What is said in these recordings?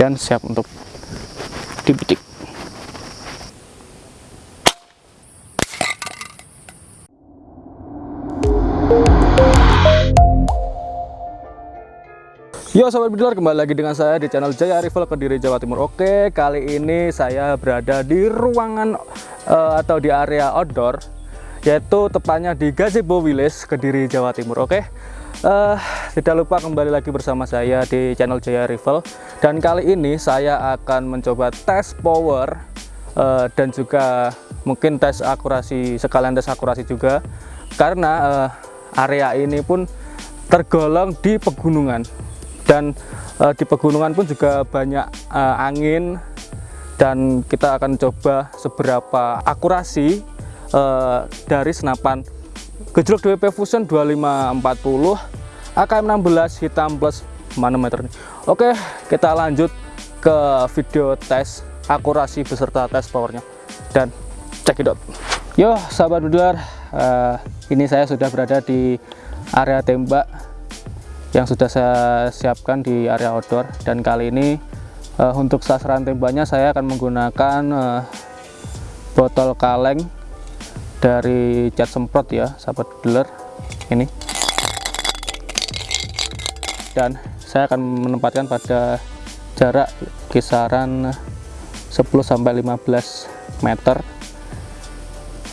dan siap untuk dibidik. Yo sobat bidiler kembali lagi dengan saya di channel Jaya Rival Kediri Jawa Timur. Oke kali ini saya berada di ruangan uh, atau di area outdoor yaitu tepatnya di Gazebo Village Kediri Jawa Timur. Oke? Uh, tidak lupa kembali lagi bersama saya di channel Jaya Rival. Dan kali ini saya akan mencoba tes power uh, dan juga mungkin tes akurasi sekalian tes akurasi juga. Karena uh, area ini pun tergolong di pegunungan. Dan uh, di pegunungan pun juga banyak uh, angin. Dan kita akan coba seberapa akurasi uh, dari senapan gejlok DWP Fusion 2540 AKM 16 hitam plus manometer ini. Oke kita lanjut ke video tes akurasi beserta tes powernya. Dan cekidot yo sahabat budiler uh, ini saya sudah berada di area tembak yang sudah saya siapkan di area outdoor. Dan kali ini uh, untuk sasaran tembaknya saya akan menggunakan uh, botol kaleng dari cat semprot ya sahabat dealer ini. Dan saya akan menempatkan pada jarak kisaran 10 sampai 15 meter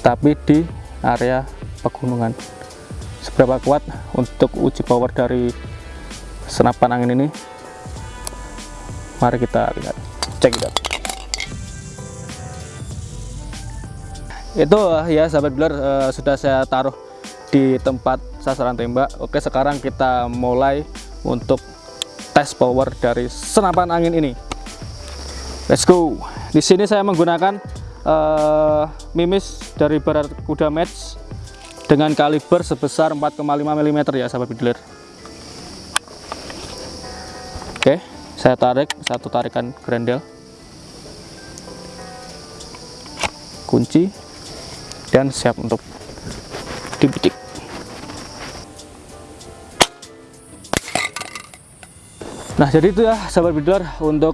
tapi di area pegunungan. Seberapa kuat untuk uji power dari senapan angin ini? Mari kita lihat. Cek it itu ya sahabat builder uh, sudah saya taruh di tempat sasaran tembak. Oke sekarang kita mulai untuk tes power dari senapan angin ini. Let's go. Di sini saya menggunakan uh, mimis dari barat kuda match dengan kaliber sebesar 4,5 mm ya sahabat bidler oke saya tarik satu tarikan grendel. Kunci dan siap untuk dibidik. Nah jadi itu ya sahabat bidler untuk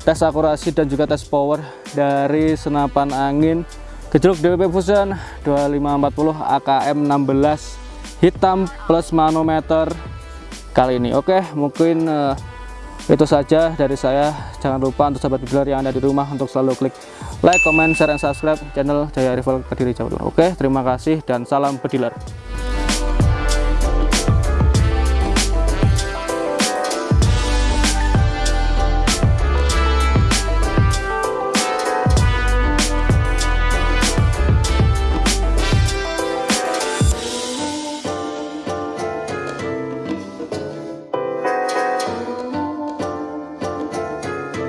tes akurasi dan juga tes power dari senapan angin gejolak DWP Fusion 2540 AKM 16 hitam plus manometer kali ini. Oke mungkin uh, itu saja dari saya. Jangan lupa untuk sahabat bidler yang ada di rumah untuk selalu klik like, comment, share, dan subscribe channel Jaya Rival Kediri Jawa Timur. Oke terima kasih dan salam bediler